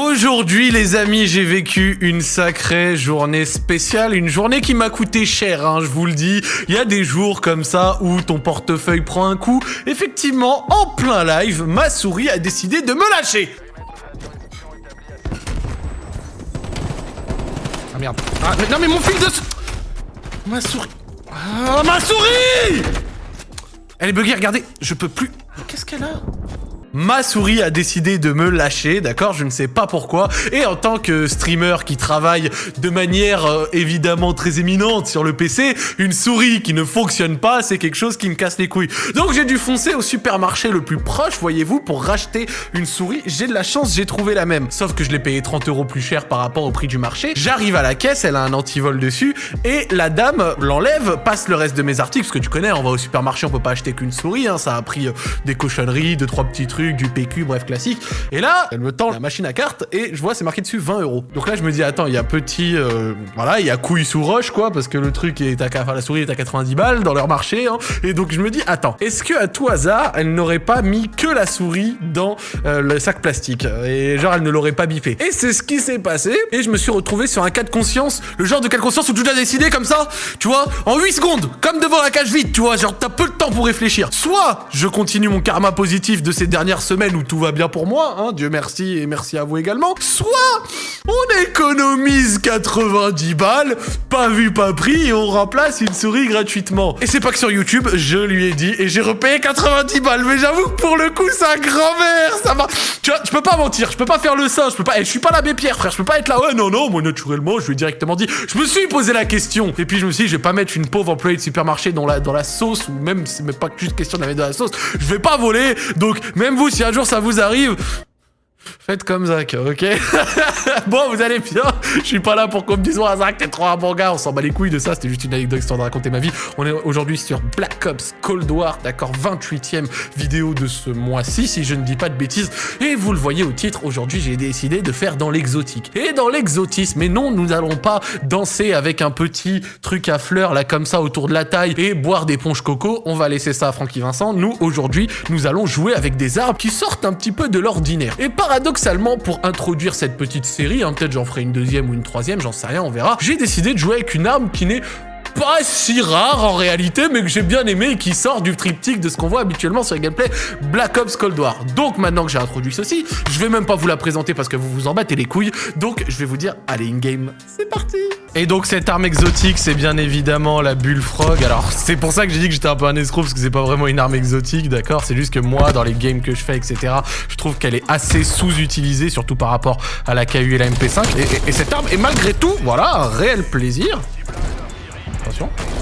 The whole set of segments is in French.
Aujourd'hui, les amis, j'ai vécu une sacrée journée spéciale, une journée qui m'a coûté cher, hein, je vous le dis. Il y a des jours comme ça où ton portefeuille prend un coup. Effectivement, en plein live, ma souris a décidé de me lâcher. Ah merde. Ah, mais- non mais mon fil de... Ma souris... Ah, ma souris Elle est buggée, regardez, je peux plus... Qu'est-ce qu'elle a? Ma souris a décidé de me lâcher, d'accord Je ne sais pas pourquoi. Et en tant que streamer qui travaille de manière euh, évidemment très éminente sur le PC, une souris qui ne fonctionne pas, c'est quelque chose qui me casse les couilles. Donc j'ai dû foncer au supermarché le plus proche, voyez-vous, pour racheter une souris. J'ai de la chance, j'ai trouvé la même. Sauf que je l'ai payé 30 euros plus cher par rapport au prix du marché. J'arrive à la caisse, elle a un antivol dessus, et la dame l'enlève, passe le reste de mes articles, parce que tu connais, on va au supermarché, on peut pas acheter qu'une souris, hein, ça a pris euh, des cochonneries, deux, trois petits trucs, du PQ, bref, classique. Et là, elle me tend la machine à carte, et je vois, c'est marqué dessus 20 euros. Donc là, je me dis, attends, il y a petit, euh, voilà, il y a couille sous roche, quoi, parce que le truc est à, enfin, la souris est à 90 balles dans leur marché, hein. Et donc, je me dis, attends, est-ce que à tout hasard, elle n'aurait pas mis que la souris dans euh, le sac plastique? Et genre, elle ne l'aurait pas bippé. Et c'est ce qui s'est passé, et je me suis retrouvé sur un cas de conscience, le genre de cas de conscience où tu dois décider comme ça, tu vois, en 8 secondes, comme devant la cage vide, tu vois, genre, t'as peu de temps pour réfléchir. Soit je continue mon karma positif de ces dernières semaines où tout va bien pour moi, hein, Dieu merci et merci à vous également, soit on économise 90 balles, pas vu, pas pris, et on remplace une souris gratuitement. Et c'est pas que sur YouTube, je lui ai dit, et j'ai repayé 90 balles, mais j'avoue que pour le coup, un grand-mère, ça va... Tu vois, je peux pas mentir, je peux pas faire le saint, je peux pas... eh, je suis pas l'abbé Pierre, frère, je peux pas être là, ouais, non, non, moi, naturellement, je lui ai directement dit, je me suis posé la question, et puis je me suis dit, je vais pas mettre une pauvre employée de supermarché dans la, dans la sauce, ou même, c'est même pas juste question de la mettre dans la sauce, je vais pas voler, donc, même si un jour ça vous arrive, Faites comme Zach, ok? Bon, vous allez bien? Je suis pas là pour qu'on me dise « Ouais, Zach, t'es trop un bon gars !» On s'en bat les couilles de ça, c'était juste une anecdote histoire de raconter ma vie. On est aujourd'hui sur Black Ops Cold War, d'accord? 28ème vidéo de ce mois-ci, si je ne dis pas de bêtises. Et vous le voyez au titre, aujourd'hui, j'ai décidé de faire dans l'exotique. Et dans l'exotisme, mais non, nous n'allons pas danser avec un petit truc à fleurs, là, comme ça, autour de la taille, et boire des ponches coco. On va laisser ça à Francky Vincent. Nous, aujourd'hui, nous allons jouer avec des arbres qui sortent un petit peu de l'ordinaire. Et paradoxalement, pour introduire cette petite série, hein, peut-être j'en ferai une deuxième ou une troisième, j'en sais rien, on verra, j'ai décidé de jouer avec une arme qui n'est pas si rare en réalité, mais que j'ai bien aimé et qui sort du triptyque de ce qu'on voit habituellement sur les gameplays Black Ops Cold War. Donc maintenant que j'ai introduit ceci, je vais même pas vous la présenter parce que vous vous en battez les couilles, donc je vais vous dire, allez, in-game, c'est parti Et donc cette arme exotique, c'est bien évidemment la Bullfrog. Alors c'est pour ça que j'ai dit que j'étais un peu un escroc, parce que c'est pas vraiment une arme exotique, d'accord? C'est juste que moi, dans les games que je fais, etc., je trouve qu'elle est assez sous-utilisée, surtout par rapport à la KU et la MP5. Et, et- et cette arme est malgré tout, voilà, un réel plaisir. Attention.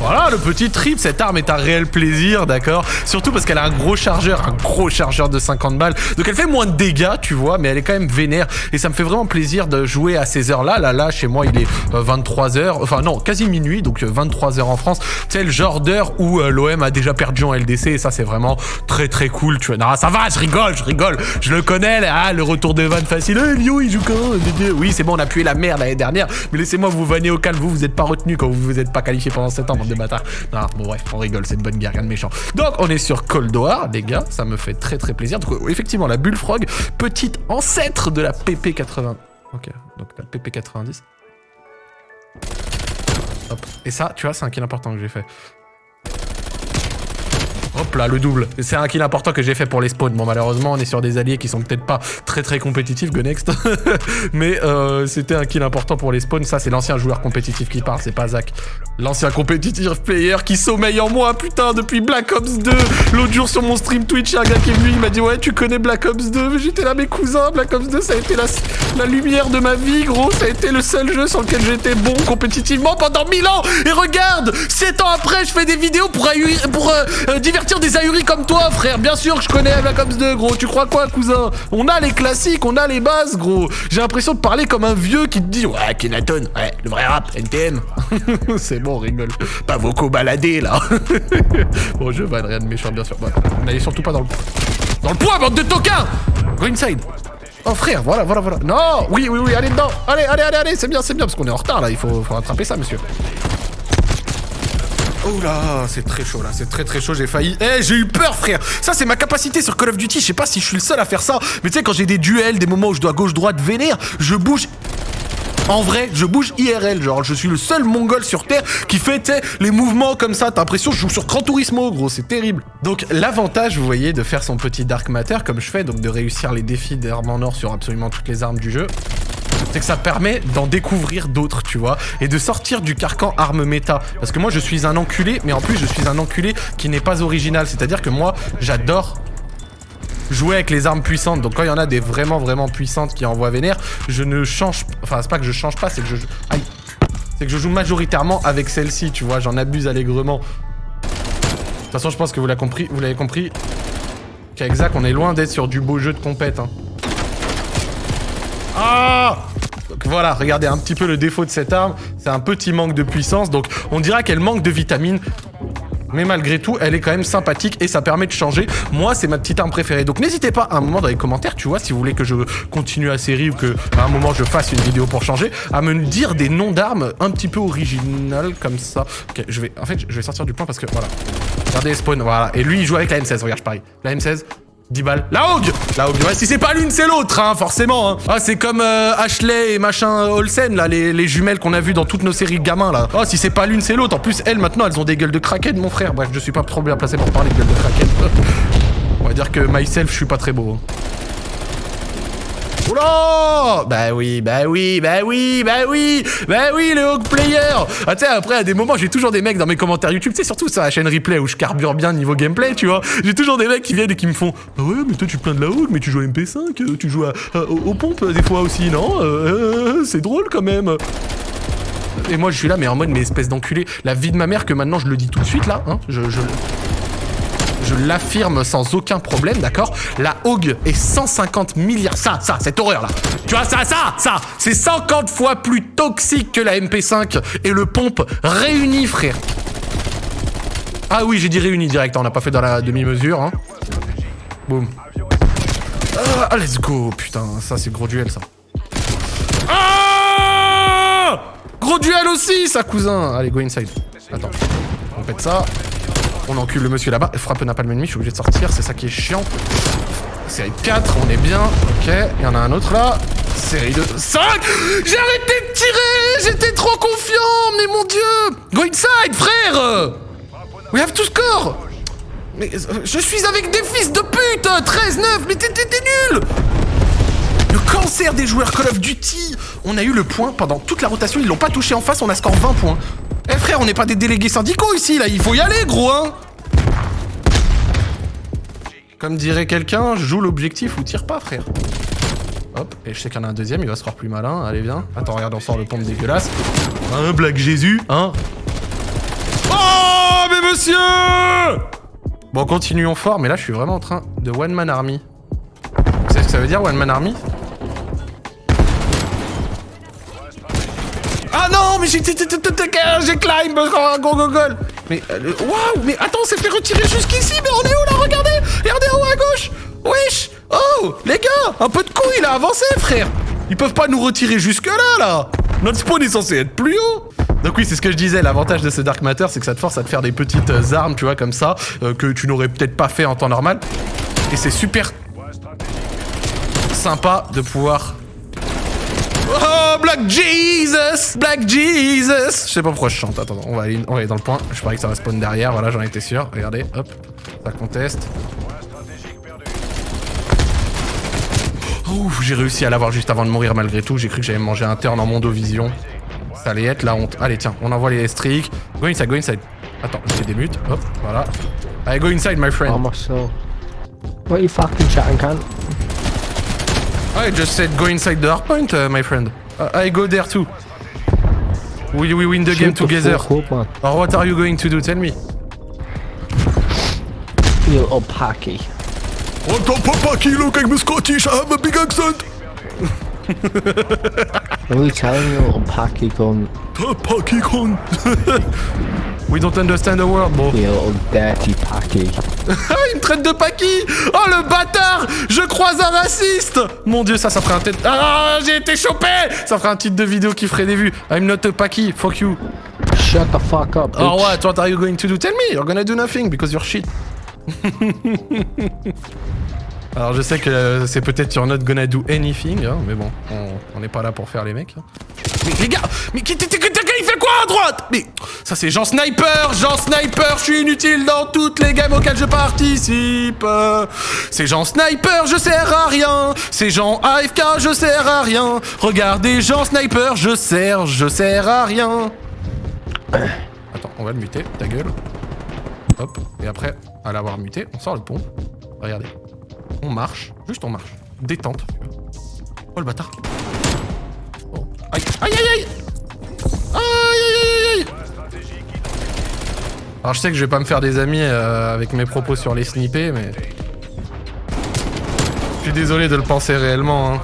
Voilà, le petit trip, cette arme est un réel plaisir, d'accord Surtout parce qu'elle a un gros chargeur, un gros chargeur de 50 balles. Donc elle fait moins de dégâts, tu vois, mais elle est quand même vénère. Et ça me fait vraiment plaisir de jouer à ces heures-là. Là, là, chez moi, il est 23h, enfin non, quasi minuit, donc 23h en France. C'est le genre d'heure où euh, l'OM a déjà perdu en LDC, et ça, c'est vraiment très très cool, tu vois. Non, ça va, je rigole, je rigole. Je le connais, ah, le retour de van facile. Eh, Lyon, il joue quand? Oui, c'est bon, on a pué la merde l'année dernière, mais laissez-moi vous vanner au calme. Vous, vous êtes pas retenu quand vous vous êtes pas qualifié pendant 7 ans, bande de bâtards. Non, bon, bref, on rigole, c'est une bonne guerre, rien de méchant. Donc, on est sur Cold War, les gars, ça me fait très très plaisir. Donc, effectivement, la Bullfrog, petite ancêtre de la PP80. Ok, donc la PP90. Hop. Et ça, tu vois, c'est un kill important que j'ai fait. Hop là, le double. C'est un kill important que j'ai fait pour les spawns. Bon, malheureusement, on est sur des alliés qui sont peut-être pas très très compétitifs, go next. Mais euh, c'était un kill important pour les spawns. Ça, c'est l'ancien joueur compétitif qui parle, c'est pas Zach. L'ancien compétitif player qui sommeille en moi, putain, depuis Black Ops 2. L'autre jour sur mon stream Twitch, un gars qui est venu, il m'a dit, ouais, tu connais Black Ops 2. J'étais là, mes cousins, Black Ops 2, ça a été la, la lumière de ma vie, gros. Ça a été le seul jeu sur lequel j'étais bon compétitivement pendant 1000 ans. Et regarde, 7 ans après, je fais des vidéos pour, pour euh, euh, des ahuris comme toi, frère. Bien sûr que je connais Black Ops 2, gros. Tu crois quoi, cousin? On a les classiques, on a les bases, gros. J'ai l'impression de parler comme un vieux qui te dit, ouais, Kenaton, ouais, le vrai rap, NTM. C'est bon, on. Pas vocaux baladés, là. bon, je vanne, rien de méchant, bien sûr. Ouais, N'allez surtout pas dans le... Dans le poids, bande de toquins Go inside Oh frère, voilà, voilà, voilà. Non, oui, oui, oui, allez dedans. Allez, allez, allez, allez, c'est bien, c'est bien, parce qu'on est en retard là. Il faut, faut rattraper ça, monsieur. Oh là, c'est très chaud là, c'est très très chaud, j'ai failli. Eh, j'ai eu peur frère Ça c'est ma capacité sur Call of Duty, je sais pas si je suis le seul à faire ça, mais tu sais quand j'ai des duels, des moments où je dois gauche-droite vénère, je bouge en vrai, je bouge IRL, genre je suis le seul mongol sur Terre qui fait les mouvements comme ça. T'as l'impression que je joue sur Gran Turismo, gros, c'est terrible. Donc l'avantage, vous voyez, de faire son petit Dark Matter comme je fais, donc de réussir les défis d'armes en or sur absolument toutes les armes du jeu, c'est que ça permet d'en découvrir d'autres, tu vois, et de sortir du carcan arme méta. Parce que moi, je suis un enculé, mais en plus, je suis un enculé qui n'est pas original. C'est-à-dire que moi, j'adore jouer avec les armes puissantes. Donc quand il y en a des vraiment vraiment puissantes qui envoient vénère, je ne change... Enfin, c'est pas que je change pas, c'est que je... C'est que je joue majoritairement avec celle-ci, tu vois. J'en abuse allègrement. De toute façon, je pense que vous l'avez compris. Vous l'avez compris. Qu'à on est loin d'être sur du beau jeu de compète. Hein. Ah voilà, regardez un petit peu le défaut de cette arme, c'est un petit manque de puissance, donc on dira qu'elle manque de vitamines, mais malgré tout, elle est quand même sympathique et ça permet de changer. Moi, c'est ma petite arme préférée. Donc n'hésitez pas à un moment dans les commentaires, tu vois, si vous voulez que je continue la série ou que à un moment je fasse une vidéo pour changer, à me dire des noms d'armes un petit peu originales comme ça. Ok, je vais, en fait, je vais sortir du point parce que voilà. Regardez les spawns, voilà. Et lui, il joue avec la M16, regarde, pareil. La M16, 10 balles. La Hogue La Hogue. Ouais, si c'est pas l'une, c'est l'autre, hein, forcément. Hein. Ah, c'est comme euh, Ashley et machin Olsen, là, les, les jumelles qu'on a vues dans toutes nos séries gamins, là. Oh, si c'est pas l'une, c'est l'autre. En plus, elles, maintenant, elles ont des gueules de kraken, mon frère. Bref, je suis pas trop bien placé pour parler de gueules de kraken. On va dire que myself, je suis pas très beau. Hein. Oula Bah oui, bah oui, bah oui, bah oui, bah oui, le Hawk Player Ah tu sais, après, à des moments, j'ai toujours des mecs dans mes commentaires YouTube, tu sais, surtout sur la chaîne replay où je carbure bien niveau gameplay, tu vois. J'ai toujours des mecs qui viennent et qui me font « Ah ouais, mais toi, tu plains de la Hawk, mais tu joues à MP5, euh, tu joues aux, pompes des fois aussi, non? Euh, C'est drôle quand même !» Et moi, je suis là, mais en mode, mais espèce d'enculé. La vie de ma mère, que maintenant, je le dis tout de suite, là, hein, je... je je l'affirme sans aucun problème, d'accord? La Hog est 150 milliards... Ça, ça, cette horreur-là. Tu vois, ça, ça, ça C'est 50 fois plus toxique que la MP5 et le pompe réuni, frère. Ah oui, j'ai dit réuni direct, on n'a pas fait dans la demi-mesure, hein. Boum. Ah, let's go Putain, ça, c'est gros duel, ça. Ah Gros duel aussi, ça, cousin Allez, go inside. Attends. On pète ça. On encule le monsieur là-bas. Frappe n'a pas le ennemi, je suis obligé de sortir, c'est ça qui est chiant. Série 4, on est bien. Ok, il y en a un autre là. Série 2, 5 J'ai arrêté de tirer J'étais trop confiant Mais mon dieu Go inside, frère We have to score Mais euh, je suis avec des fils de pute 13-9 Mais t'es nul le cancer des joueurs Call of Duty On a eu le point pendant toute la rotation, ils l'ont pas touché en face, on a score 20 points. On n'est pas des délégués syndicaux ici, là, il faut y aller, gros, hein Comme dirait quelqu'un, joue l'objectif ou tire pas, frère. Hop, et je sais qu'il y en a un deuxième, il va se faire plus malin, allez, viens. Attends, regarde, on sort le pompe dégueulasse. Un Black Jésus, hein Oh, mais monsieur Bon, continuons fort, mais là, je suis vraiment en train de One Man Army. Vous savez ce que ça veut dire, One Man Army? Non, mais j'ai... Climb Go, go, go. Mais... Euh, waouh Mais attends, on s'est fait retirer jusqu'ici Mais on est où, là Regardez? Regardez en haut à gauche. Wesh. Oh Les gars Un peu de couilles, il a avancé, frère. Ils peuvent pas nous retirer jusque-là, là. Notre spawn est censé être plus haut. Donc oui, c'est ce que je disais, l'avantage de ce Dark Matter, c'est que ça te force à te faire des petites euh, armes, tu vois, comme ça, euh, que tu n'aurais peut-être pas fait en temps normal. Et c'est super sympa de pouvoir Oh, Black Jesus Black Jesus Je sais pas pourquoi je chante. Attends, on va, aller, on va aller dans le point. Je parie que ça va spawn derrière. Voilà, j'en étais sûr. Regardez, hop. Ça conteste. Ouf, j'ai réussi à l'avoir juste avant de mourir malgré tout. J'ai cru que j'allais manger un turn en mondovision. Ça allait être la honte. Allez, tiens, on envoie les streaks. Go inside, go inside. Attends, j'ai des mutes. Hop, voilà. Allez, go inside, my friend. Oh, What are you fucking chatting, cunt? I just said go inside the hard point, uh, my friend. I go there too. Will we win the game together? or what are you going to do? Tell me. You little packy. What up, packy? Look, I'm Scottish. I have a big accent. Are you telling you, little gun. We don't understand the word, bro. You little dirty packy. Il me traite de packy Oh, le bâtard Je croise un raciste Mon dieu, ça, ça ferait un tête... Ah, j'ai été chopé Ça ferait un titre de vidéo qui ferait des vues. I'm not a packy, fuck you. shut the fuck up, bitch. Oh what? What are you going to do? Tell me. You're gonna do nothing because you're shit. Alors je sais que c'est peut-être you're not gonna do anything, hein, mais bon, on- n'est pas là pour faire les mecs. hein. Mais les gars, mais qui- il fait quoi à droite? Mais ça c'est Jean Sniper, Jean Sniper, je suis inutile dans toutes les games auxquelles je participe. C'est Jean Sniper, je sers à rien. C'est Jean AFK, je sers à rien. Regardez Jean Sniper, je sers, je sers à rien. Attends, on va le muter, ta gueule. Hop, et après, à l'avoir muté, on sort le pont. Regardez. On marche, juste on marche. Détente. Oh le bâtard. Oh. Aïe, aïe, aïe, aïe Aïe, aïe, aïe, Alors je sais que je vais pas me faire des amis euh, avec mes propos sur les snippés, mais... Je suis désolé de le penser réellement, hein.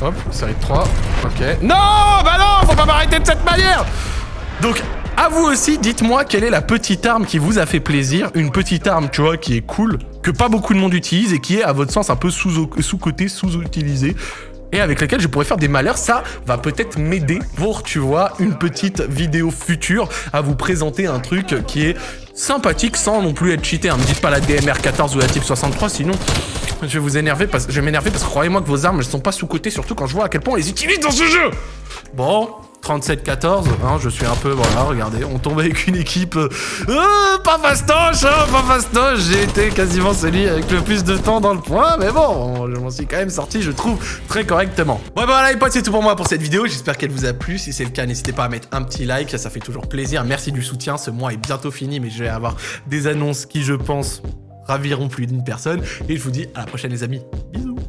Hop, série de 3. Ok. Non Bah non Faut pas m'arrêter de cette manière Donc, à vous aussi, dites-moi quelle est la petite arme qui vous a fait plaisir, une petite arme, tu vois, qui est cool, que pas beaucoup de monde utilise et qui est, à votre sens, un peu sous- sous-côté, sous-utilisée, et avec laquelle je pourrais faire des malheurs. Ça va peut-être m'aider pour, tu vois, une petite vidéo future à vous présenter un truc qui est sympathique sans non plus être cheaté. hein. Me dites pas la DMR14 ou la Type 63, sinon je vais vous énerver, parce, je vais m'énerver parce que croyez-moi que vos armes, elles sont pas sous-côté, surtout quand je vois à quel point on les utilise dans ce jeu Bon, 37-14, hein, je suis un peu, voilà, regardez, on tombe avec une équipe... euh, euh, pas fastoche, hein, pas fastoche, j'ai été quasiment celui avec le plus de temps dans le point, mais bon, je m'en suis quand même sorti, je trouve, très correctement. Ouais, bah voilà les potes, c'est tout pour moi pour cette vidéo, j'espère qu'elle vous a plu, si c'est le cas, n'hésitez pas à mettre un petit like, ça fait toujours plaisir, merci du soutien, ce mois est bientôt fini, mais je vais avoir des annonces qui, je pense, raviront plus d'une personne, et je vous dis à la prochaine les amis, bisous